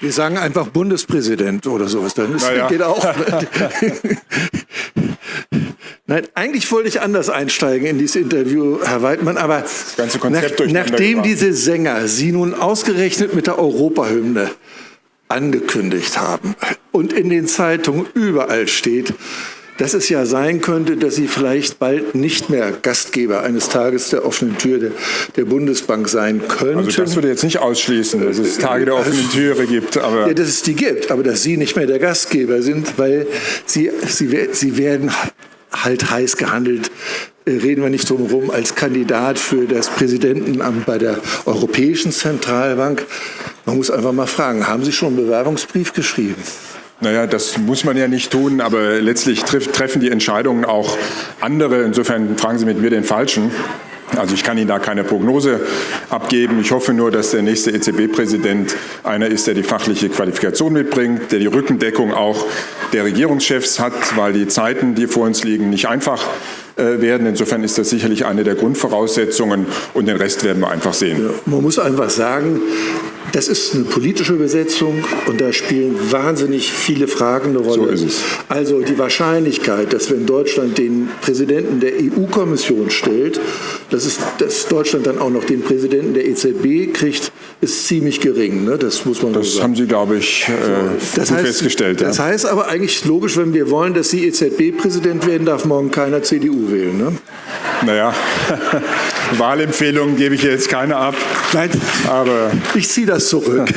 Wir sagen einfach Bundespräsident oder sowas, dann ist, naja. geht auch. Nein, eigentlich wollte ich anders einsteigen in dieses Interview, Herr Weidmann, aber nach, nachdem diese Sänger Sie nun ausgerechnet mit der Europahymne angekündigt haben und in den Zeitungen überall steht, dass es ja sein könnte, dass Sie vielleicht bald nicht mehr Gastgeber eines Tages der offenen Tür der, der Bundesbank sein könnten. Also das würde jetzt nicht ausschließen, dass es Tage der offenen Türe gibt. Aber ja, dass es die gibt, aber dass Sie nicht mehr der Gastgeber sind, weil Sie, Sie, Sie werden halt heiß gehandelt, äh, reden wir nicht drum herum, als Kandidat für das Präsidentenamt bei der Europäischen Zentralbank. Man muss einfach mal fragen, haben Sie schon einen Bewerbungsbrief geschrieben? Naja, das muss man ja nicht tun, aber letztlich treffen die Entscheidungen auch andere. Insofern fragen Sie mit mir den Falschen. Also ich kann Ihnen da keine Prognose abgeben. Ich hoffe nur, dass der nächste EZB-Präsident einer ist, der die fachliche Qualifikation mitbringt, der die Rückendeckung auch der Regierungschefs hat, weil die Zeiten, die vor uns liegen, nicht einfach äh, werden. Insofern ist das sicherlich eine der Grundvoraussetzungen und den Rest werden wir einfach sehen. Ja, man muss einfach sagen, das ist eine politische Besetzung und da spielen wahnsinnig viele Fragen eine Rolle. So. Also die Wahrscheinlichkeit, dass wenn Deutschland den Präsidenten der EU-Kommission stellt, dass, es, dass Deutschland dann auch noch den Präsidenten der EZB kriegt, ist ziemlich gering. Ne? Das muss man Das sagen. haben Sie, glaube ich, äh, das heißt, festgestellt. Das ja. heißt aber eigentlich logisch, wenn wir wollen, dass Sie EZB-Präsident werden, darf morgen keiner CDU wählen. Ne? Naja, Wahlempfehlungen gebe ich jetzt keine ab. Nein, aber ich ziehe das zurück.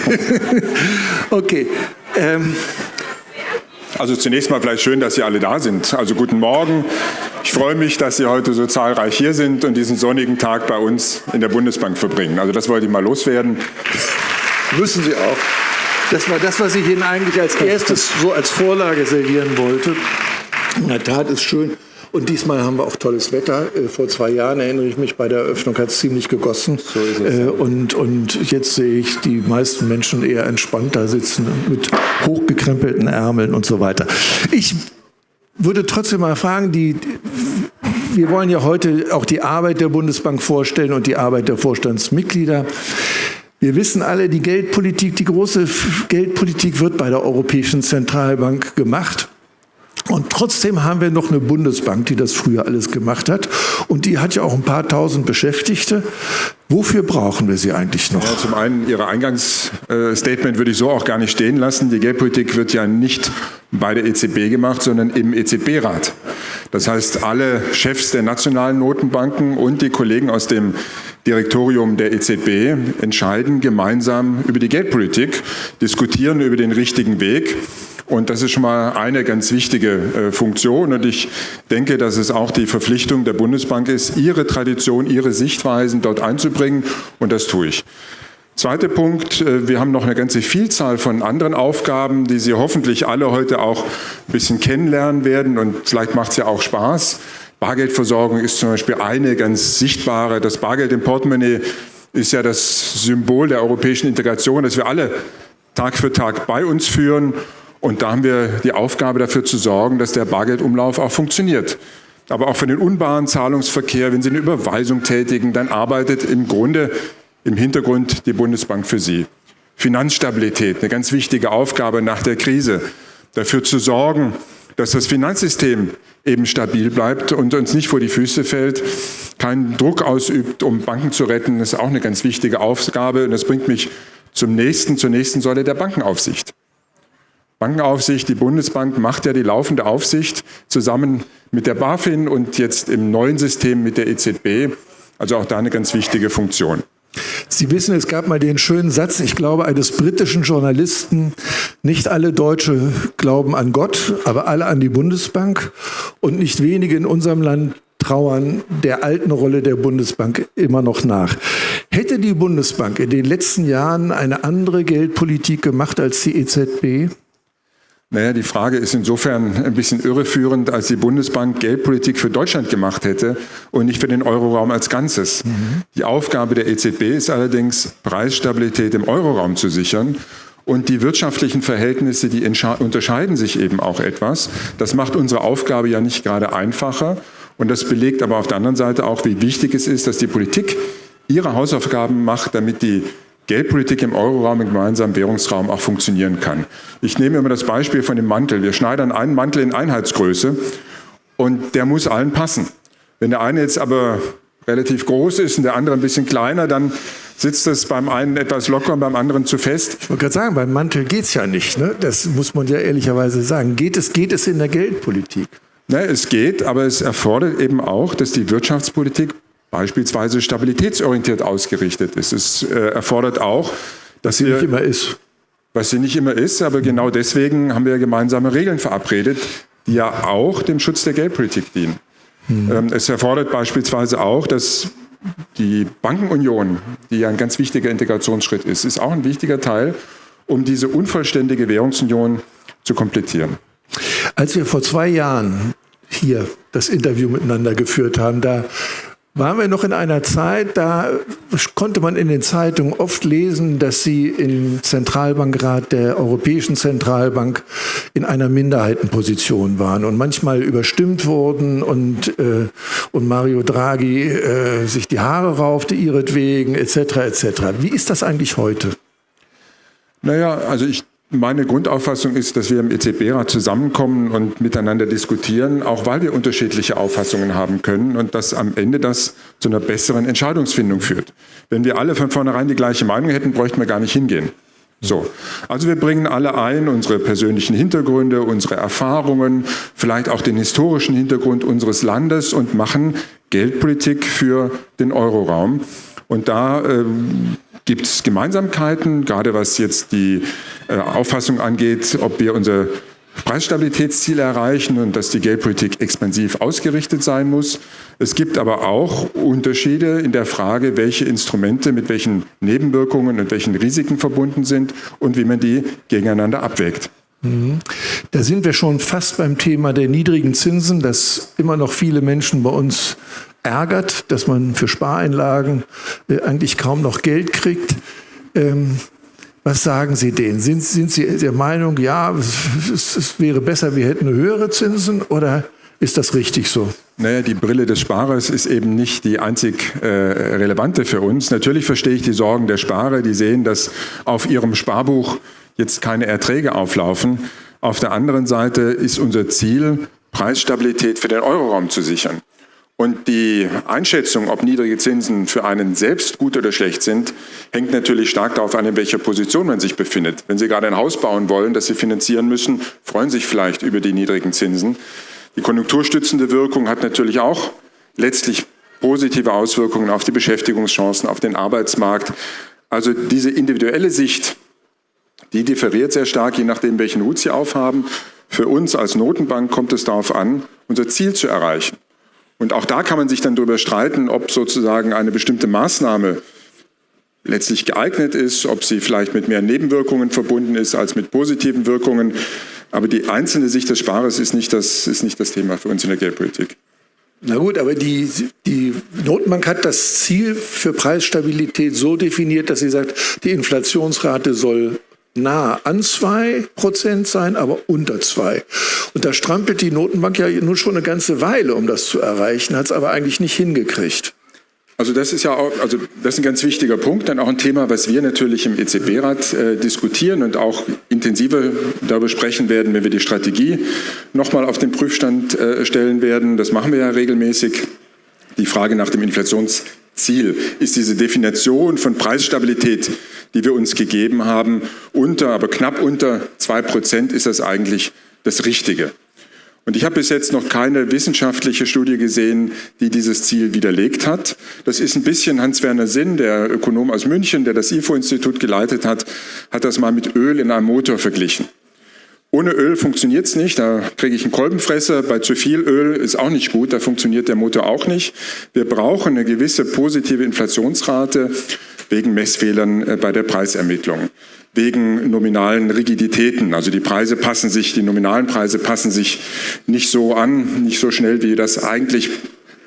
okay. Ähm. Also zunächst mal vielleicht schön, dass Sie alle da sind. Also guten Morgen. Ich freue mich, dass Sie heute so zahlreich hier sind und diesen sonnigen Tag bei uns in der Bundesbank verbringen. Also das wollte ich mal loswerden. Müssen Sie auch. Das war das, was ich Ihnen eigentlich als erstes so als Vorlage servieren wollte. In der Tat ist schön, und diesmal haben wir auch tolles Wetter. Äh, vor zwei Jahren erinnere ich mich, bei der Eröffnung hat es ziemlich gegossen. So ist es. Äh, und, und jetzt sehe ich die meisten Menschen eher entspannt da sitzen mit hochgekrempelten Ärmeln und so weiter. Ich würde trotzdem mal fragen, die, wir wollen ja heute auch die Arbeit der Bundesbank vorstellen und die Arbeit der Vorstandsmitglieder. Wir wissen alle, die Geldpolitik, die große Geldpolitik wird bei der Europäischen Zentralbank gemacht. Und trotzdem haben wir noch eine Bundesbank, die das früher alles gemacht hat. Und die hat ja auch ein paar tausend Beschäftigte. Wofür brauchen wir sie eigentlich noch? Ja, zum einen, Ihr Eingangsstatement würde ich so auch gar nicht stehen lassen. Die Geldpolitik wird ja nicht bei der EZB gemacht, sondern im EZB-Rat. Das heißt, alle Chefs der nationalen Notenbanken und die Kollegen aus dem Direktorium der EZB entscheiden gemeinsam über die Geldpolitik, diskutieren über den richtigen Weg. Und das ist schon mal eine ganz wichtige äh, Funktion. Und ich denke, dass es auch die Verpflichtung der Bundesbank ist, ihre Tradition, ihre Sichtweisen dort einzubringen. Und das tue ich. Zweiter Punkt, äh, wir haben noch eine ganze Vielzahl von anderen Aufgaben, die Sie hoffentlich alle heute auch ein bisschen kennenlernen werden. Und vielleicht macht es ja auch Spaß. Bargeldversorgung ist zum Beispiel eine ganz sichtbare. Das Bargeld im Portemonnaie ist ja das Symbol der europäischen Integration, das wir alle Tag für Tag bei uns führen und da haben wir die Aufgabe dafür zu sorgen, dass der Bargeldumlauf auch funktioniert. Aber auch für den unbaren Zahlungsverkehr, wenn Sie eine Überweisung tätigen, dann arbeitet im Grunde im Hintergrund die Bundesbank für Sie. Finanzstabilität, eine ganz wichtige Aufgabe nach der Krise. Dafür zu sorgen, dass das Finanzsystem eben stabil bleibt und uns nicht vor die Füße fällt, keinen Druck ausübt, um Banken zu retten, ist auch eine ganz wichtige Aufgabe. Und das bringt mich zum nächsten, zur nächsten Säule der Bankenaufsicht. Bankenaufsicht, die Bundesbank macht ja die laufende Aufsicht zusammen mit der BaFin und jetzt im neuen System mit der EZB. Also auch da eine ganz wichtige Funktion. Sie wissen, es gab mal den schönen Satz, ich glaube, eines britischen Journalisten, nicht alle Deutsche glauben an Gott, aber alle an die Bundesbank. Und nicht wenige in unserem Land trauern der alten Rolle der Bundesbank immer noch nach. Hätte die Bundesbank in den letzten Jahren eine andere Geldpolitik gemacht als die EZB? Naja, die Frage ist insofern ein bisschen irreführend, als die Bundesbank Geldpolitik für Deutschland gemacht hätte und nicht für den Euroraum als Ganzes. Mhm. Die Aufgabe der EZB ist allerdings, Preisstabilität im Euroraum zu sichern. Und die wirtschaftlichen Verhältnisse, die unterscheiden sich eben auch etwas. Das macht unsere Aufgabe ja nicht gerade einfacher. Und das belegt aber auf der anderen Seite auch, wie wichtig es ist, dass die Politik ihre Hausaufgaben macht, damit die Geldpolitik im Euroraum, im gemeinsamen Währungsraum auch funktionieren kann. Ich nehme immer das Beispiel von dem Mantel. Wir schneidern einen Mantel in Einheitsgröße und der muss allen passen. Wenn der eine jetzt aber relativ groß ist und der andere ein bisschen kleiner, dann sitzt das beim einen etwas locker und beim anderen zu fest. Ich wollte gerade sagen, beim Mantel geht es ja nicht. Ne? Das muss man ja ehrlicherweise sagen. Geht es, geht es in der Geldpolitik? Ne, es geht, aber es erfordert eben auch, dass die Wirtschaftspolitik beispielsweise stabilitätsorientiert ausgerichtet ist. Es äh, erfordert auch, dass sie nicht immer ist. Was sie nicht immer ist, aber genau deswegen haben wir gemeinsame Regeln verabredet, die ja auch dem Schutz der Geldpolitik dienen. Hm. Ähm, es erfordert beispielsweise auch, dass die Bankenunion, die ja ein ganz wichtiger Integrationsschritt ist, ist auch ein wichtiger Teil, um diese unvollständige Währungsunion zu komplettieren. Als wir vor zwei Jahren hier das Interview miteinander geführt haben, da waren wir noch in einer Zeit, da konnte man in den Zeitungen oft lesen, dass Sie im Zentralbankrat der Europäischen Zentralbank in einer Minderheitenposition waren und manchmal überstimmt wurden und, äh, und Mario Draghi äh, sich die Haare raufte ihretwegen etc. etc. Wie ist das eigentlich heute? Naja, also ich meine Grundauffassung ist, dass wir im EZB-Rat zusammenkommen und miteinander diskutieren, auch weil wir unterschiedliche Auffassungen haben können und dass am Ende das zu einer besseren Entscheidungsfindung führt. Wenn wir alle von vornherein die gleiche Meinung hätten, bräuchten wir gar nicht hingehen. So, also wir bringen alle ein, unsere persönlichen Hintergründe, unsere Erfahrungen, vielleicht auch den historischen Hintergrund unseres Landes und machen Geldpolitik für den Euroraum. Und da ähm, gibt es Gemeinsamkeiten, gerade was jetzt die äh, Auffassung angeht, ob wir unser Preisstabilitätsziel erreichen und dass die Geldpolitik expansiv ausgerichtet sein muss. Es gibt aber auch Unterschiede in der Frage, welche Instrumente mit welchen Nebenwirkungen und welchen Risiken verbunden sind und wie man die gegeneinander abwägt. Mhm. Da sind wir schon fast beim Thema der niedrigen Zinsen, das immer noch viele Menschen bei uns ärgert, dass man für Spareinlagen äh, eigentlich kaum noch Geld kriegt. Ähm, was sagen Sie denen? Sind, sind Sie der Meinung, ja, es, es, wäre besser, wir hätten höhere Zinsen oder ist das richtig so? Naja, die Brille des Sparers ist eben nicht die einzig äh, relevante für uns. Natürlich verstehe ich die Sorgen der Sparer, die sehen, dass auf ihrem Sparbuch jetzt keine Erträge auflaufen. Auf der anderen Seite ist unser Ziel, Preisstabilität für den Euroraum zu sichern. Und die Einschätzung, ob niedrige Zinsen für einen selbst gut oder schlecht sind, hängt natürlich stark darauf an, in welcher Position man sich befindet. Wenn Sie gerade ein Haus bauen wollen, das Sie finanzieren müssen, freuen Sie sich vielleicht über die niedrigen Zinsen. Die konjunkturstützende Wirkung hat natürlich auch letztlich positive Auswirkungen auf die Beschäftigungschancen, auf den Arbeitsmarkt. Also diese individuelle Sicht, die differiert sehr stark, je nachdem, welchen Hut Sie aufhaben. Für uns als Notenbank kommt es darauf an, unser Ziel zu erreichen. Und auch da kann man sich dann darüber streiten, ob sozusagen eine bestimmte Maßnahme letztlich geeignet ist, ob sie vielleicht mit mehr Nebenwirkungen verbunden ist als mit positiven Wirkungen. Aber die einzelne Sicht des Sparers ist nicht das, ist nicht das Thema für uns in der Geldpolitik. Na gut, aber die, die Notenbank hat das Ziel für Preisstabilität so definiert, dass sie sagt, die Inflationsrate soll nah an 2% sein, aber unter 2. Und da strampelt die Notenbank ja nun schon eine ganze Weile, um das zu erreichen, hat es aber eigentlich nicht hingekriegt. Also das ist ja auch, also das ist ein ganz wichtiger Punkt, dann auch ein Thema, was wir natürlich im EZB-Rat äh, diskutieren und auch intensiver darüber sprechen werden, wenn wir die Strategie nochmal auf den Prüfstand äh, stellen werden. Das machen wir ja regelmäßig. Die Frage nach dem Inflationsziel ist diese Definition von Preisstabilität die wir uns gegeben haben. Unter, aber knapp unter zwei Prozent ist das eigentlich das Richtige. Und ich habe bis jetzt noch keine wissenschaftliche Studie gesehen, die dieses Ziel widerlegt hat. Das ist ein bisschen Hans-Werner Sinn, der Ökonom aus München, der das IFO-Institut geleitet hat, hat das mal mit Öl in einem Motor verglichen. Ohne Öl funktioniert es nicht, da kriege ich einen Kolbenfresser. Bei zu viel Öl ist auch nicht gut, da funktioniert der Motor auch nicht. Wir brauchen eine gewisse positive Inflationsrate wegen Messfehlern äh, bei der Preisermittlung, wegen nominalen Rigiditäten. Also die Preise passen sich, die nominalen Preise passen sich nicht so an, nicht so schnell, wie das eigentlich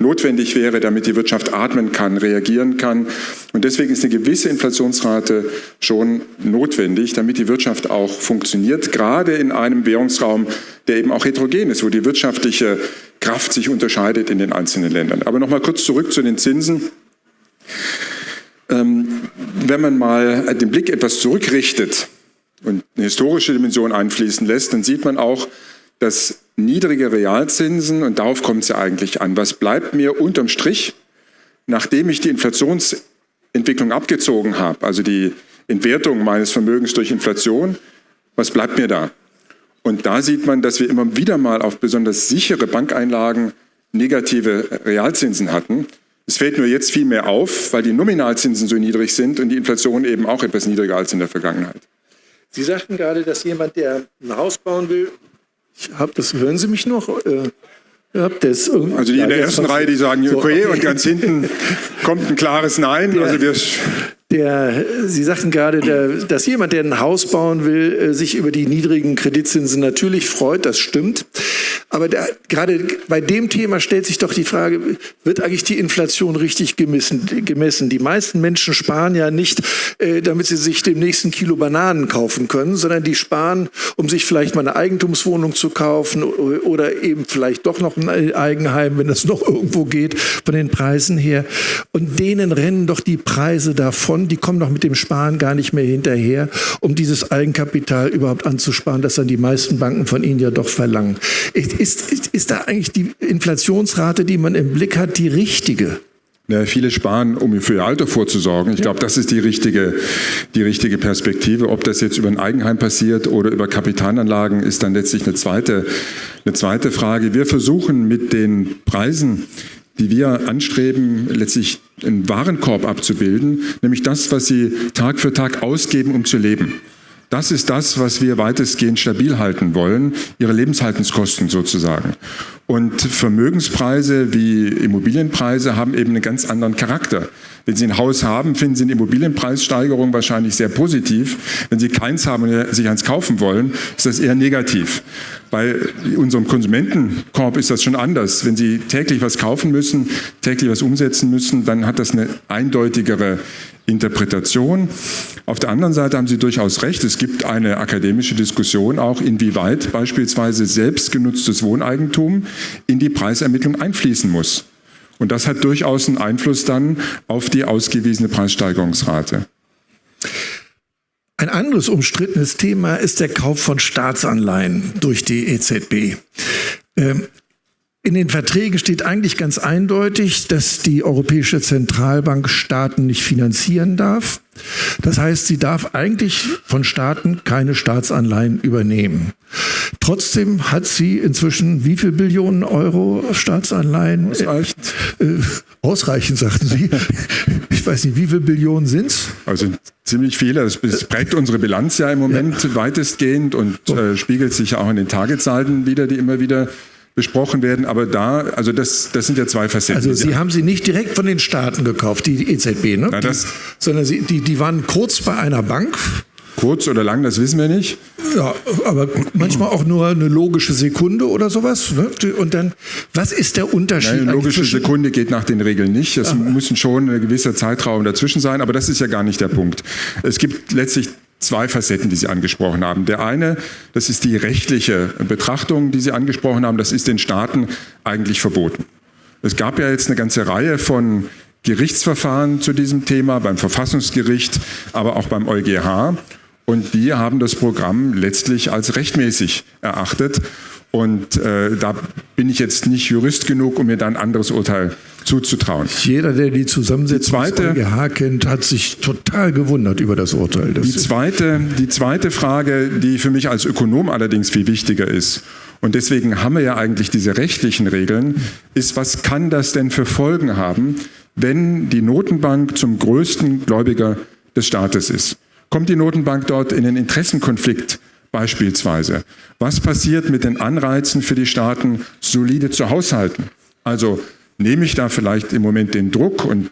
notwendig wäre, damit die Wirtschaft atmen kann, reagieren kann. Und deswegen ist eine gewisse Inflationsrate schon notwendig, damit die Wirtschaft auch funktioniert, gerade in einem Währungsraum, der eben auch heterogen ist, wo die wirtschaftliche Kraft sich unterscheidet in den einzelnen Ländern. Aber nochmal kurz zurück zu den Zinsen. Ähm, wenn man mal den Blick etwas zurückrichtet und eine historische Dimension einfließen lässt, dann sieht man auch, dass niedrige Realzinsen, und darauf kommt es ja eigentlich an, was bleibt mir unterm Strich, nachdem ich die Inflationsentwicklung abgezogen habe, also die Entwertung meines Vermögens durch Inflation, was bleibt mir da? Und da sieht man, dass wir immer wieder mal auf besonders sichere Bankeinlagen negative Realzinsen hatten. Es fällt nur jetzt viel mehr auf, weil die Nominalzinsen so niedrig sind und die Inflation eben auch etwas niedriger als in der Vergangenheit. Sie sagten gerade, dass jemand, der ein Haus bauen will, ich hab das, hören Sie mich noch? Äh, das also die in der ersten Reihe, die sagen okay, und ganz hinten kommt ein klares Nein. Also wir der, Sie sagten gerade, der, dass jemand, der ein Haus bauen will, äh, sich über die niedrigen Kreditzinsen natürlich freut, das stimmt. Aber der, gerade bei dem Thema stellt sich doch die Frage, wird eigentlich die Inflation richtig gemessen? gemessen? Die meisten Menschen sparen ja nicht, äh, damit sie sich dem nächsten Kilo Bananen kaufen können, sondern die sparen, um sich vielleicht mal eine Eigentumswohnung zu kaufen oder eben vielleicht doch noch ein Eigenheim, wenn es noch irgendwo geht, von den Preisen her. Und denen rennen doch die Preise davon die kommen doch mit dem Sparen gar nicht mehr hinterher, um dieses Eigenkapital überhaupt anzusparen, das dann die meisten Banken von ihnen ja doch verlangen. Ist, ist, ist da eigentlich die Inflationsrate, die man im Blick hat, die richtige? Ja, viele sparen, um für ihr Alter vorzusorgen. Ich glaube, das ist die richtige, die richtige Perspektive. Ob das jetzt über ein Eigenheim passiert oder über Kapitalanlagen, ist dann letztlich eine zweite, eine zweite Frage. Wir versuchen mit den Preisen, die wir anstreben, letztlich einen Warenkorb abzubilden, nämlich das, was sie Tag für Tag ausgeben, um zu leben. Das ist das, was wir weitestgehend stabil halten wollen, ihre Lebenshaltungskosten sozusagen. Und Vermögenspreise wie Immobilienpreise haben eben einen ganz anderen Charakter. Wenn Sie ein Haus haben, finden Sie eine Immobilienpreissteigerung wahrscheinlich sehr positiv. Wenn Sie keins haben und sich eins kaufen wollen, ist das eher negativ. Bei unserem Konsumentenkorb ist das schon anders. Wenn Sie täglich was kaufen müssen, täglich was umsetzen müssen, dann hat das eine eindeutigere Interpretation. Auf der anderen Seite haben Sie durchaus recht, es gibt eine akademische Diskussion auch, inwieweit beispielsweise selbstgenutztes Wohneigentum in die Preisermittlung einfließen muss. Und das hat durchaus einen Einfluss dann auf die ausgewiesene Preissteigerungsrate. Ein anderes umstrittenes Thema ist der Kauf von Staatsanleihen durch die EZB. Ähm, in den Verträgen steht eigentlich ganz eindeutig, dass die Europäische Zentralbank Staaten nicht finanzieren darf. Das heißt, sie darf eigentlich von Staaten keine Staatsanleihen übernehmen. Trotzdem hat sie inzwischen wie viel Billionen Euro Staatsanleihen? Ausreichend. Äh, ausreichend, sagten Sie. Ich weiß nicht, wie viele Billionen sind es? Also ziemlich viele. Das prägt unsere Bilanz ja im Moment ja. weitestgehend und äh, spiegelt sich ja auch in den Tagezahlen wieder, die immer wieder besprochen werden, aber da, also das, das sind ja zwei Facetten. Also Sie haben sie nicht direkt von den Staaten gekauft, die EZB, ne? Na, die, sondern sie, die, die waren kurz bei einer Bank. Kurz oder lang, das wissen wir nicht. Ja, aber manchmal auch nur eine logische Sekunde oder sowas. Ne? Und dann, was ist der Unterschied? Nein, eine logische Sekunde geht nach den Regeln nicht. Es müssen schon ein gewisser Zeitraum dazwischen sein, aber das ist ja gar nicht der Punkt. Es gibt letztlich zwei Facetten, die Sie angesprochen haben. Der eine, das ist die rechtliche Betrachtung, die Sie angesprochen haben, das ist den Staaten eigentlich verboten. Es gab ja jetzt eine ganze Reihe von Gerichtsverfahren zu diesem Thema, beim Verfassungsgericht, aber auch beim EuGH. Und die haben das Programm letztlich als rechtmäßig erachtet. Und äh, da bin ich jetzt nicht Jurist genug, um mir dann ein anderes Urteil zuzutrauen. Jeder, der die Zusammensetzung des EuGH kennt, hat sich total gewundert über das Urteil. Das die, zweite, die zweite Frage, die für mich als Ökonom allerdings viel wichtiger ist, und deswegen haben wir ja eigentlich diese rechtlichen Regeln, ist, was kann das denn für Folgen haben, wenn die Notenbank zum größten Gläubiger des Staates ist? Kommt die Notenbank dort in einen Interessenkonflikt beispielsweise? Was passiert mit den Anreizen für die Staaten, solide zu haushalten? Also nehme ich da vielleicht im Moment den Druck und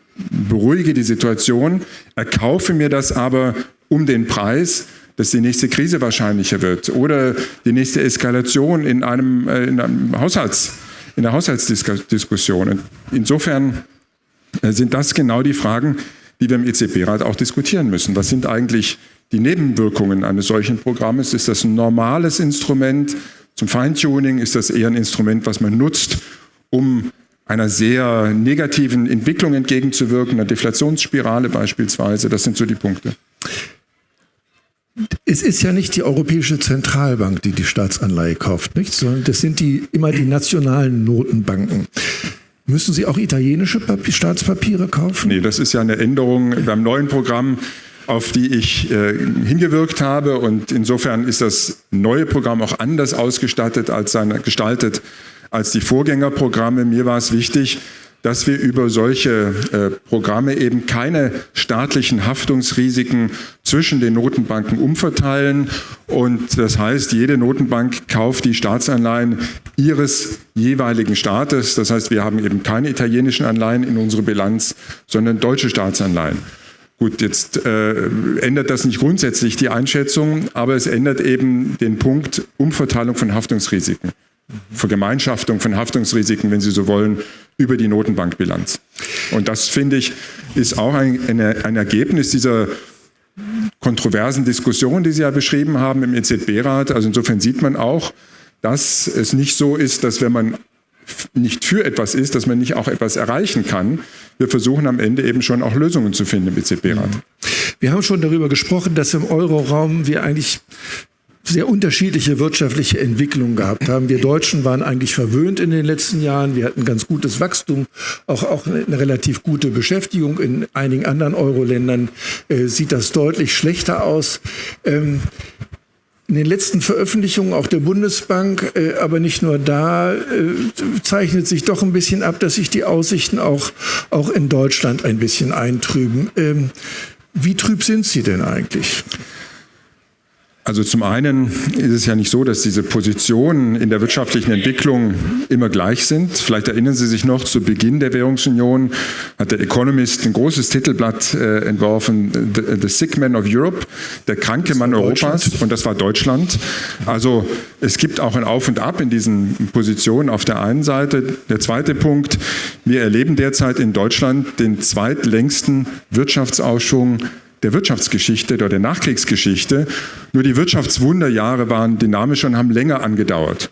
beruhige die Situation, erkaufe mir das aber um den Preis, dass die nächste Krise wahrscheinlicher wird oder die nächste Eskalation in einem, äh, in einem Haushalts in der Haushaltsdiskussion. Insofern äh, sind das genau die Fragen, die wir im EZB-Rat auch diskutieren müssen. Was sind eigentlich die Nebenwirkungen eines solchen Programmes? Ist das ein normales Instrument zum Feintuning? Ist das eher ein Instrument, was man nutzt, um einer sehr negativen Entwicklung entgegenzuwirken, einer Deflationsspirale beispielsweise? Das sind so die Punkte. Es ist ja nicht die Europäische Zentralbank, die die Staatsanleihe kauft, nicht? sondern das sind die, immer die nationalen Notenbanken. Müssen Sie auch italienische Papier, Staatspapiere kaufen? Nee, das ist ja eine Änderung beim neuen Programm, auf die ich äh, hingewirkt habe. Und insofern ist das neue Programm auch anders ausgestattet als seine, gestaltet als die Vorgängerprogramme. Mir war es wichtig, dass wir über solche äh, Programme eben keine staatlichen Haftungsrisiken zwischen den Notenbanken umverteilen. Und das heißt, jede Notenbank kauft die Staatsanleihen ihres jeweiligen Staates. Das heißt, wir haben eben keine italienischen Anleihen in unserer Bilanz, sondern deutsche Staatsanleihen. Gut, jetzt äh, ändert das nicht grundsätzlich die Einschätzung, aber es ändert eben den Punkt Umverteilung von Haftungsrisiken. Vergemeinschaftung von Haftungsrisiken, wenn Sie so wollen, über die Notenbankbilanz. Und das, finde ich, ist auch ein, ein Ergebnis dieser kontroversen Diskussion, die Sie ja beschrieben haben im EZB-Rat. Also insofern sieht man auch, dass es nicht so ist, dass wenn man nicht für etwas ist, dass man nicht auch etwas erreichen kann. Wir versuchen am Ende eben schon auch Lösungen zu finden im EZB-Rat. Wir haben schon darüber gesprochen, dass im Euroraum wir eigentlich sehr unterschiedliche wirtschaftliche Entwicklungen gehabt haben. Wir Deutschen waren eigentlich verwöhnt in den letzten Jahren. Wir hatten ganz gutes Wachstum, auch, auch eine relativ gute Beschäftigung. In einigen anderen Euro-Ländern äh, sieht das deutlich schlechter aus. Ähm, in den letzten Veröffentlichungen auch der Bundesbank, äh, aber nicht nur da, äh, zeichnet sich doch ein bisschen ab, dass sich die Aussichten auch, auch in Deutschland ein bisschen eintrüben. Ähm, wie trüb sind sie denn eigentlich? Also zum einen ist es ja nicht so, dass diese Positionen in der wirtschaftlichen Entwicklung immer gleich sind. Vielleicht erinnern Sie sich noch, zu Beginn der Währungsunion hat der Economist ein großes Titelblatt äh, entworfen, The, The, Sick Man of Europe, der kranke Mann Europas, und das war Deutschland. Also es gibt auch ein Auf und Ab in diesen Positionen auf der einen Seite. Der zweite Punkt, wir erleben derzeit in Deutschland den zweitlängsten Wirtschaftsausschwung der Wirtschaftsgeschichte oder der Nachkriegsgeschichte. Nur die Wirtschaftswunderjahre waren dynamischer und haben länger angedauert.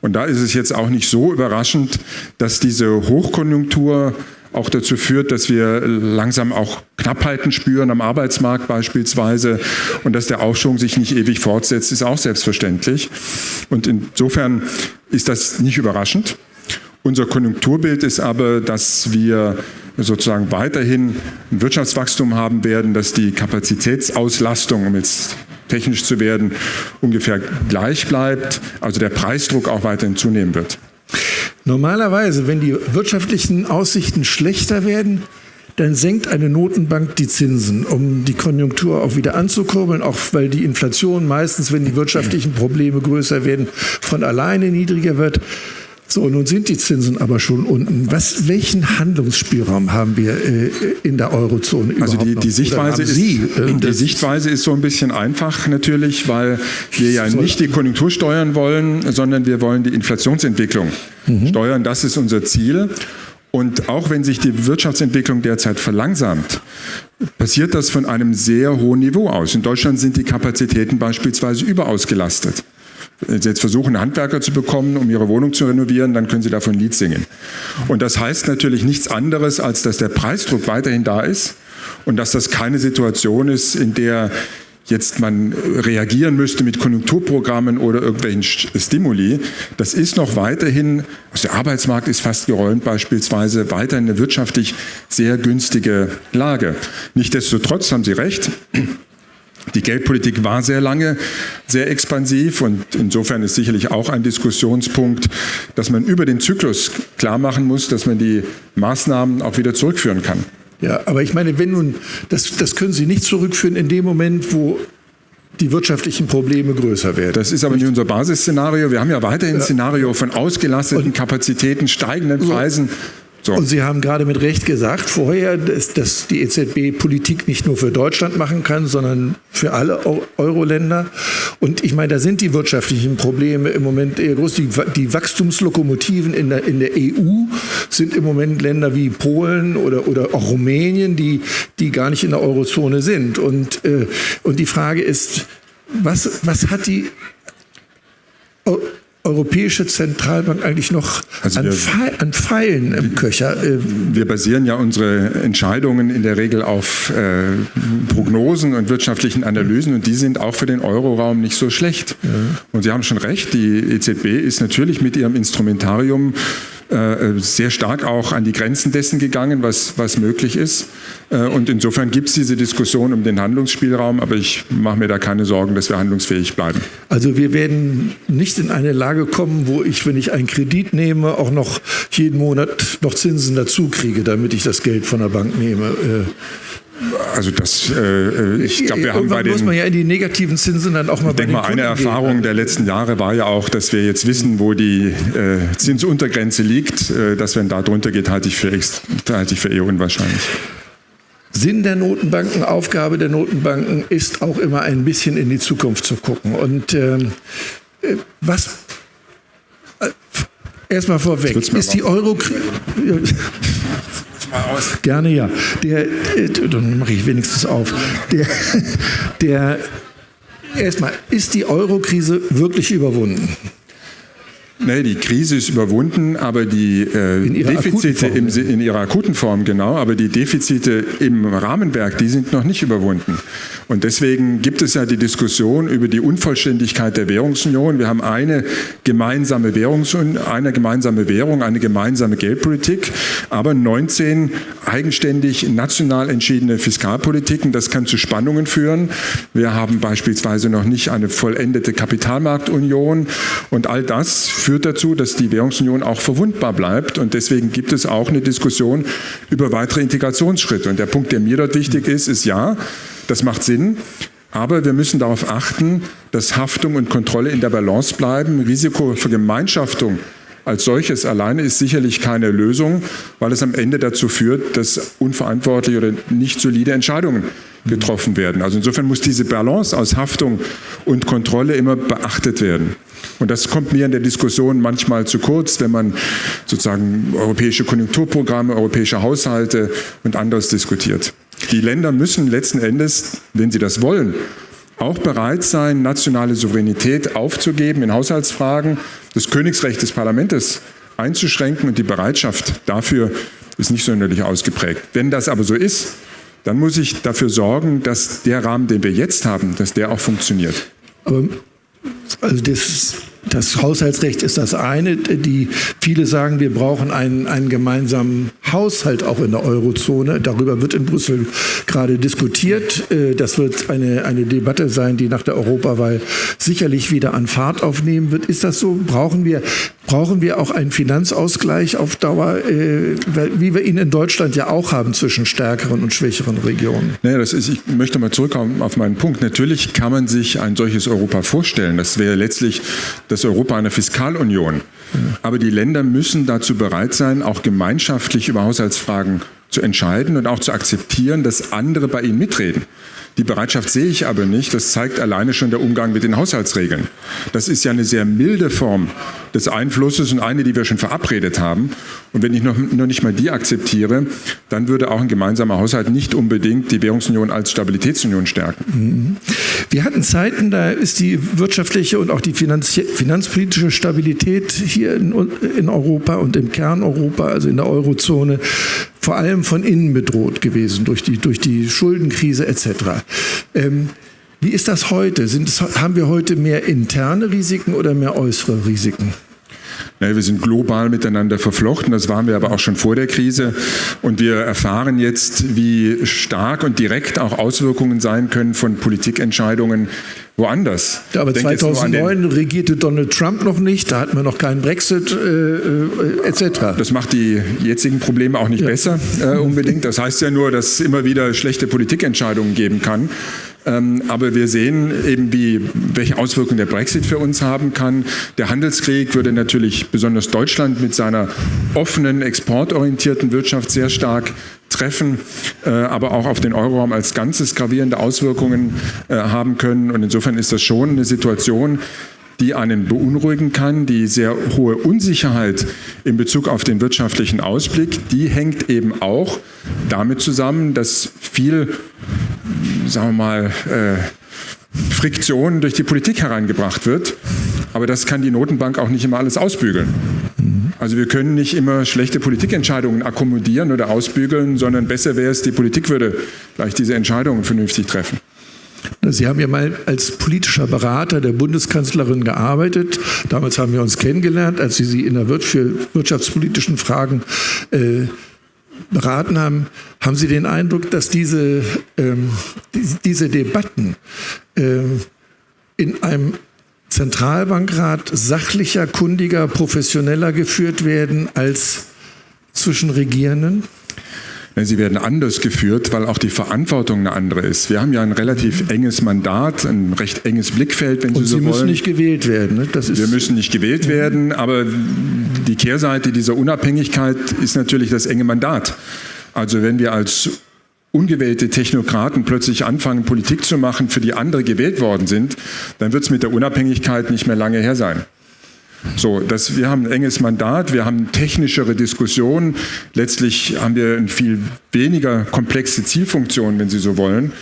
Und da ist es jetzt auch nicht so überraschend, dass diese Hochkonjunktur auch dazu führt, dass wir langsam auch Knappheiten spüren am Arbeitsmarkt beispielsweise und dass der Aufschwung sich nicht ewig fortsetzt, ist auch selbstverständlich. Und insofern ist das nicht überraschend. Unser Konjunkturbild ist aber, dass wir sozusagen weiterhin ein Wirtschaftswachstum haben werden, dass die Kapazitätsauslastung, um jetzt technisch zu werden, ungefähr gleich bleibt, also der Preisdruck auch weiterhin zunehmen wird. Normalerweise, wenn die wirtschaftlichen Aussichten schlechter werden, dann senkt eine Notenbank die Zinsen, um die Konjunktur auch wieder anzukurbeln, auch weil die Inflation meistens, wenn die wirtschaftlichen Probleme größer werden, von alleine niedriger wird. So, nun sind die Zinsen aber schon unten. Was, welchen Handlungsspielraum haben wir äh, in der Eurozone überhaupt Also die, die Sichtweise ist, Sie, äh, die Sichtweise ist so ein bisschen einfach natürlich, weil wir ja nicht die Konjunktur steuern wollen, sondern wir wollen die Inflationsentwicklung mhm. steuern. Das ist unser Ziel. Und auch wenn sich die Wirtschaftsentwicklung derzeit verlangsamt, passiert das von einem sehr hohen Niveau aus. In Deutschland sind die Kapazitäten beispielsweise überausgelastet. Wenn Sie jetzt versuchen, Handwerker zu bekommen, um Ihre Wohnung zu renovieren, dann können Sie davon ein Lied singen. Und das heißt natürlich nichts anderes, als dass der Preisdruck weiterhin da ist und dass das keine Situation ist, in der jetzt man reagieren müsste mit Konjunkturprogrammen oder irgendwelchen Stimuli. Das ist noch weiterhin, also der Arbeitsmarkt ist fast geräumt beispielsweise, weiterhin eine wirtschaftlich sehr günstige Lage. Nichtsdestotrotz haben Sie recht, die Geldpolitik war sehr lange sehr expansiv und insofern ist sicherlich auch ein Diskussionspunkt, dass man über den Zyklus klar machen muss, dass man die Maßnahmen auch wieder zurückführen kann. Ja, aber ich meine, wenn nun, das, das können Sie nicht zurückführen in dem Moment, wo die wirtschaftlichen Probleme größer werden. Das ist aber nicht unser Basisszenario. Wir haben ja weiterhin ein Szenario von ausgelasteten Kapazitäten, steigenden Preisen So. Und Sie haben gerade mit Recht gesagt vorher, dass, dass die EZB Politik nicht nur für Deutschland machen kann, sondern für alle Euro-Länder. Und ich meine, da sind die wirtschaftlichen Probleme im Moment eher groß. Die, die Wachstumslokomotiven in der, in der EU sind im Moment Länder wie Polen oder, oder auch Rumänien, die, die gar nicht in der Eurozone sind. Und, äh, und die Frage ist, was, was hat die Europäische Zentralbank eigentlich noch also wir, an, Pfeil, an, Pfeilen im Köcher? Äh, wir basieren ja unsere Entscheidungen in der Regel auf äh, Prognosen und wirtschaftlichen Analysen und die sind auch für den Euroraum nicht so schlecht. Ja. Und Sie haben schon recht, die EZB ist natürlich mit ihrem Instrumentarium äh, sehr stark auch an die Grenzen dessen gegangen, was, was möglich ist. Äh, und insofern gibt es diese Diskussion um den Handlungsspielraum, aber ich mache mir da keine Sorgen, dass wir handlungsfähig bleiben. Also wir werden nicht in eine Lage kommen, wo ich, wenn ich einen Kredit nehme, auch noch jeden Monat noch Zinsen dazu kriege, damit ich das Geld von der Bank nehme. Äh, also das, äh, ich glaube, wir haben bei den... muss man ja in die negativen Zinsen dann auch mal Ich denke mal, eine Erfahrung der letzten Jahre war ja auch, dass wir jetzt wissen, wo die äh, Zinsuntergrenze liegt. Äh, dass wenn da drunter geht, halte ich, für, halte ich für eher unwahrscheinlich. Sinn der Notenbanken, Aufgabe der Notenbanken ist auch immer ein bisschen in die Zukunft zu gucken. Und ähm, äh, was... Äh, Erstmal vorweg, ist die Euro-Krise mal aus. Gerne ja. Der, äh, dann mache ich wenigstens auf. Der, der, erstmal, ist die Euro-Krise wirklich überwunden? Nee, die Krise ist überwunden, aber die äh, Defizite im, in ihrer akuten Form, genau, aber die Defizite im Rahmenwerk, die sind noch nicht überwunden. Und deswegen gibt es ja die Diskussion über die Unvollständigkeit der Währungsunion. Wir haben eine gemeinsame Währungsunion, eine gemeinsame Währung, eine gemeinsame Geldpolitik, aber 19 eigenständig national entschiedene Fiskalpolitiken. Das kann zu Spannungen führen. Wir haben beispielsweise noch nicht eine vollendete Kapitalmarktunion und all das führt dazu, dass die Währungsunion auch verwundbar bleibt. Und deswegen gibt es auch eine Diskussion über weitere Integrationsschritte. Und der Punkt, der mir dort wichtig ist, ist ja, das macht Sinn. Aber wir müssen darauf achten, dass Haftung und Kontrolle in der Balance bleiben. Risikovergemeinschaftung als solches alleine ist sicherlich keine Lösung, weil es am Ende dazu führt, dass unverantwortliche oder nicht solide Entscheidungen getroffen werden. Also insofern muss diese Balance aus Haftung und Kontrolle immer beachtet werden. Und das kommt mir in der Diskussion manchmal zu kurz, wenn man sozusagen europäische Konjunkturprogramme, europäische Haushalte und anderes diskutiert. Die Länder müssen letzten Endes, wenn sie das wollen, auch bereit sein, nationale Souveränität aufzugeben in Haushaltsfragen, das Königsrecht des Parlaments einzuschränken und die Bereitschaft dafür ist nicht sonderlich ausgeprägt. Wenn das aber so ist, dann muss ich dafür sorgen, dass der Rahmen, den wir jetzt haben, dass der auch funktioniert. Aber also das, das Haushaltsrecht ist das eine. Die, viele sagen, wir brauchen einen, einen gemeinsamen Haushalt auch in der Eurozone. Darüber wird in Brüssel gerade diskutiert. Äh, das wird eine, eine Debatte sein, die nach der Europawahl sicherlich wieder an Fahrt aufnehmen wird. Ist das so? Brauchen wir, brauchen wir auch einen Finanzausgleich auf Dauer, äh, wie wir ihn in Deutschland ja auch haben zwischen stärkeren und schwächeren Regionen? Naja, das ist, ich möchte mal zurückkommen auf meinen Punkt. Natürlich kann man sich ein solches Europa vorstellen. Das wäre letztlich das Europa einer Fiskalunion. Aber die Länder müssen dazu bereit sein, auch gemeinschaftlich über Haushaltsfragen zu entscheiden und auch zu akzeptieren, dass andere bei ihnen mitreden. Die Bereitschaft sehe ich aber nicht. Das zeigt alleine schon der Umgang mit den Haushaltsregeln. Das ist ja eine sehr milde Form des Einflusses und eine, die wir schon verabredet haben. Und wenn ich noch, noch nicht mal die akzeptiere, dann würde auch ein gemeinsamer Haushalt nicht unbedingt die Währungsunion als Stabilitätsunion stärken. Mhm. Wir hatten Zeiten, da ist die wirtschaftliche und auch die finanzpolitische Stabilität hier in, in Europa und im Kern Europa, also in der Eurozone, vor allem von innen bedroht gewesen durch die, durch die Schuldenkrise etc. Ähm, wie ist das heute? Sind, haben wir heute mehr interne Risiken oder mehr äußere Risiken? Ja, wir sind global miteinander verflochten, das waren wir aber auch schon vor der Krise. Und wir erfahren jetzt, wie stark und direkt auch Auswirkungen sein können von Politikentscheidungen woanders. Aber 2009 regierte Donald Trump noch nicht, da hatten wir noch keinen Brexit äh, äh, etc. Das macht die jetzigen Probleme auch nicht ja. besser äh, unbedingt. Das heißt ja nur, dass es immer wieder schlechte Politikentscheidungen geben kann. Ähm, aber wir sehen eben, wie, welche Auswirkungen der Brexit für uns haben kann. Der Handelskrieg würde natürlich besonders Deutschland mit seiner offenen, exportorientierten Wirtschaft sehr stark treffen, äh, aber auch auf den Euroraum als Ganzes gravierende Auswirkungen äh, haben können. Und insofern ist das schon eine Situation, die einen beunruhigen kann. Die sehr hohe Unsicherheit in Bezug auf den wirtschaftlichen Ausblick, die hängt eben auch damit zusammen, dass viel, sagen wir mal, äh, Friktion durch die Politik hereingebracht wird. Aber das kann die Notenbank auch nicht immer alles ausbügeln. Also wir können nicht immer schlechte Politikentscheidungen akkommodieren oder ausbügeln, sondern besser wäre es, die Politik würde vielleicht diese Entscheidungen vernünftig treffen. Sie haben ja mal als politischer Berater der Bundeskanzlerin gearbeitet. Damals haben wir uns kennengelernt, als Sie sie in der für wirtschaftspolitischen Fragen äh, beraten haben. Haben Sie den Eindruck, dass diese, ähm, die, diese Debatten äh, in einem Zentralbankrat sachlicher, kundiger, professioneller geführt werden als zwischen Regierenden? Sie werden anders geführt, weil auch die Verantwortung eine andere ist. Wir haben ja ein relativ enges Mandat, ein recht enges Blickfeld, wenn Und Sie so Sie wollen. müssen nicht gewählt werden. Ne? Das ist Wir müssen nicht gewählt werden, aber die Kehrseite dieser Unabhängigkeit ist natürlich das enge Mandat. Also wenn wir als ungewählte Technokraten plötzlich anfangen, Politik zu machen, für die andere gewählt worden sind, dann wird es mit der Unabhängigkeit nicht mehr lange her sein. So, das, wir haben ein enges Mandat, wir haben technischere Diskussionen. Letztlich haben wir eine viel weniger komplexe Zielfunktion, wenn Sie so wollen.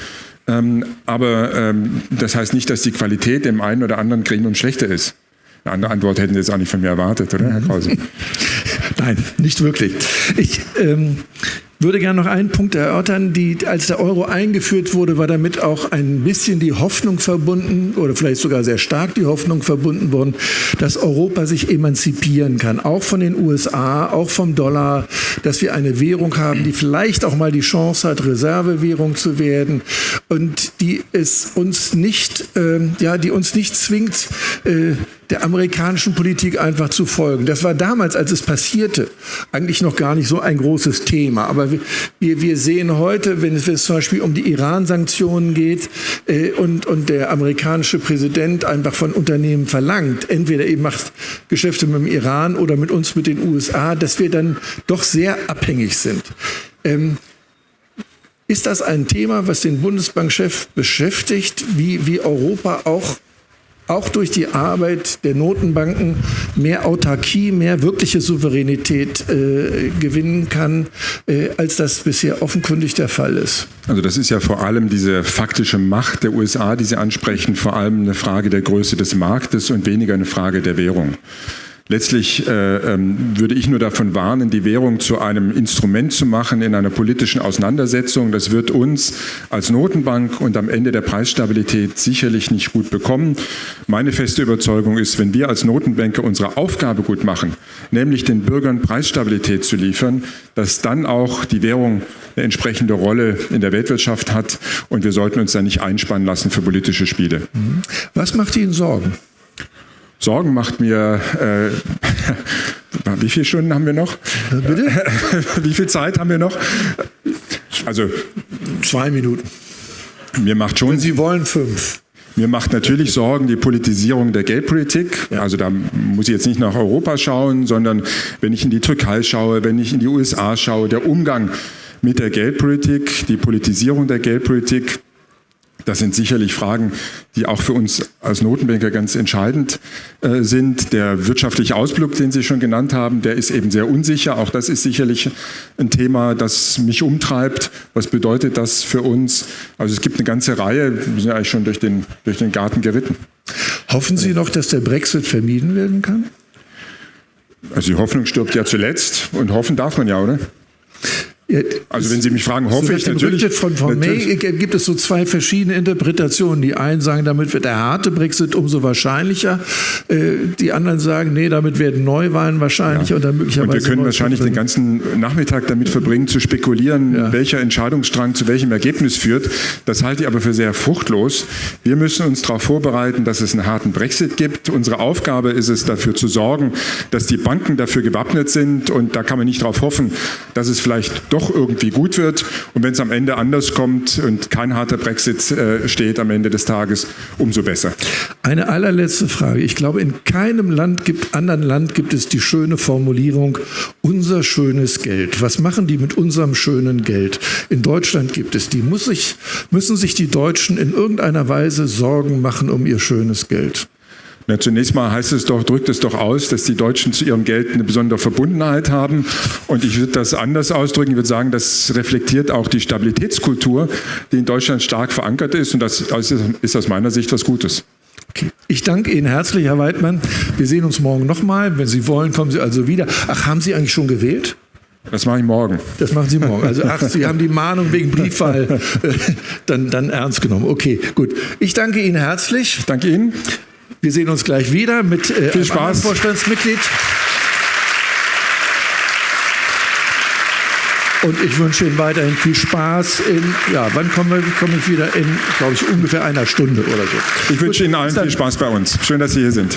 Ähm, aber ähm, das heißt nicht, dass die Qualität im einen oder anderen Gremium schlechter ist. Eine andere Antwort hätten Sie jetzt auch nicht von mir erwartet, oder, Herr Krause? Nein, nicht wirklich. Ich ähm, würde gerne noch einen Punkt erörtern. Die, als der Euro eingeführt wurde, war damit auch ein bisschen die Hoffnung verbunden oder vielleicht sogar sehr stark die Hoffnung verbunden worden, dass Europa sich emanzipieren kann, auch von den USA, auch vom Dollar, dass wir eine Währung haben, die vielleicht auch mal die Chance hat, Reservewährung zu werden und die es uns nicht, äh, ja, die uns nicht zwingt, äh, der amerikanischen Politik einfach zu folgen. Das war damals, als es passierte, eigentlich noch gar nicht so ein großes Thema. Aber wir, wir sehen heute, wenn es, wenn es zum Beispiel um die Iran-Sanktionen geht äh, und, und der amerikanische Präsident einfach von Unternehmen verlangt, entweder eben macht Geschäfte mit dem Iran oder mit uns, mit den USA, dass wir dann doch sehr abhängig sind. Ähm, ist das ein Thema, was den Bundesbankchef beschäftigt, wie, wie Europa auch auch durch die Arbeit der Notenbanken mehr Autarkie, mehr wirkliche Souveränität äh, gewinnen kann, äh, als das bisher offenkundig der Fall ist. Also das ist ja vor allem diese faktische Macht der USA, die Sie ansprechen, vor allem eine Frage der Größe des Marktes und weniger eine Frage der Währung. Letztlich äh, ähm, würde ich nur davon warnen, die Währung zu einem Instrument zu machen in einer politischen Auseinandersetzung. Das wird uns als Notenbank und am Ende der Preisstabilität sicherlich nicht gut bekommen. Meine feste Überzeugung ist, wenn wir als Notenbanker unsere Aufgabe gut machen, nämlich den Bürgern Preisstabilität zu liefern, dass dann auch die Währung eine entsprechende Rolle in der Weltwirtschaft hat und wir sollten uns da nicht einspannen lassen für politische Spiele. Was macht Ihnen Sorgen? Sorgen macht mir, äh, wie viele Stunden haben wir noch? Bitte? wie viel Zeit haben wir noch? Also zwei Minuten. Mir macht schon. Wenn Sie wollen, fünf. Mir macht natürlich Sorgen die Politisierung der Geldpolitik. Also da muss ich jetzt nicht nach Europa schauen, sondern wenn ich in die Türkei schaue, wenn ich in die USA schaue, der Umgang mit der Geldpolitik, die Politisierung der Geldpolitik, das sind sicherlich Fragen, die auch für uns als Notenbanker ganz entscheidend äh, sind. Der wirtschaftliche Ausblick, den Sie schon genannt haben, der ist eben sehr unsicher. Auch das ist sicherlich ein Thema, das mich umtreibt. Was bedeutet das für uns? Also es gibt eine ganze Reihe, wir sind eigentlich schon durch den, durch den Garten geritten. Hoffen Sie noch, dass der Brexit vermieden werden kann? Also die Hoffnung stirbt ja zuletzt und hoffen darf man ja, oder? Also wenn Sie mich fragen, hoffe so ich natürlich. Rücktritt von, von May gibt es so zwei verschiedene Interpretationen. Die einen sagen, damit wird der harte Brexit umso wahrscheinlicher. Äh, die anderen sagen, nee, damit werden Neuwahlen wahrscheinlich ja. und dann möglicherweise. Und wir können wahrscheinlich den ganzen Nachmittag damit verbringen, zu spekulieren, ja. welcher Entscheidungsstrang zu welchem Ergebnis führt. Das halte ich aber für sehr fruchtlos. Wir müssen uns darauf vorbereiten, dass es einen harten Brexit gibt. Unsere Aufgabe ist es, dafür zu sorgen, dass die Banken dafür gewappnet sind und da kann man nicht darauf hoffen, dass es vielleicht doch irgendwie gut wird. Und wenn es am Ende anders kommt und kein harter Brexit äh, steht am Ende des Tages, umso besser. Eine allerletzte Frage. Ich glaube, in keinem Land gibt, anderen Land gibt es die schöne Formulierung, unser schönes Geld. Was machen die mit unserem schönen Geld? In Deutschland gibt es die. Muss sich, müssen sich die Deutschen in irgendeiner Weise Sorgen machen um ihr schönes Geld? Na, zunächst mal heißt es doch, drückt es doch aus, dass die Deutschen zu ihrem Geld eine besondere Verbundenheit haben. Und ich würde das anders ausdrücken. Ich würde sagen, das reflektiert auch die Stabilitätskultur, die in Deutschland stark verankert ist. Und das ist aus meiner Sicht was Gutes. Okay. Ich danke Ihnen herzlich, Herr Weidmann. Wir sehen uns morgen nochmal. Wenn Sie wollen, kommen Sie also wieder. Ach, haben Sie eigentlich schon gewählt? Das mache ich morgen. Das machen Sie morgen. Also ach, Sie haben die Mahnung wegen Briefwahl dann, dann ernst genommen. Okay, gut. Ich danke Ihnen herzlich. Ich danke Ihnen. Wir sehen uns gleich wieder mit äh, Viel Spaß. einem Vorstandsmitglied. Und ich wünsche Ihnen weiterhin viel Spaß. In, ja, wann komme komm ich wieder? In, glaube ich, ungefähr einer Stunde oder so. Ich wünsche Ihnen allen viel Spaß bei uns. Schön, dass Sie hier sind.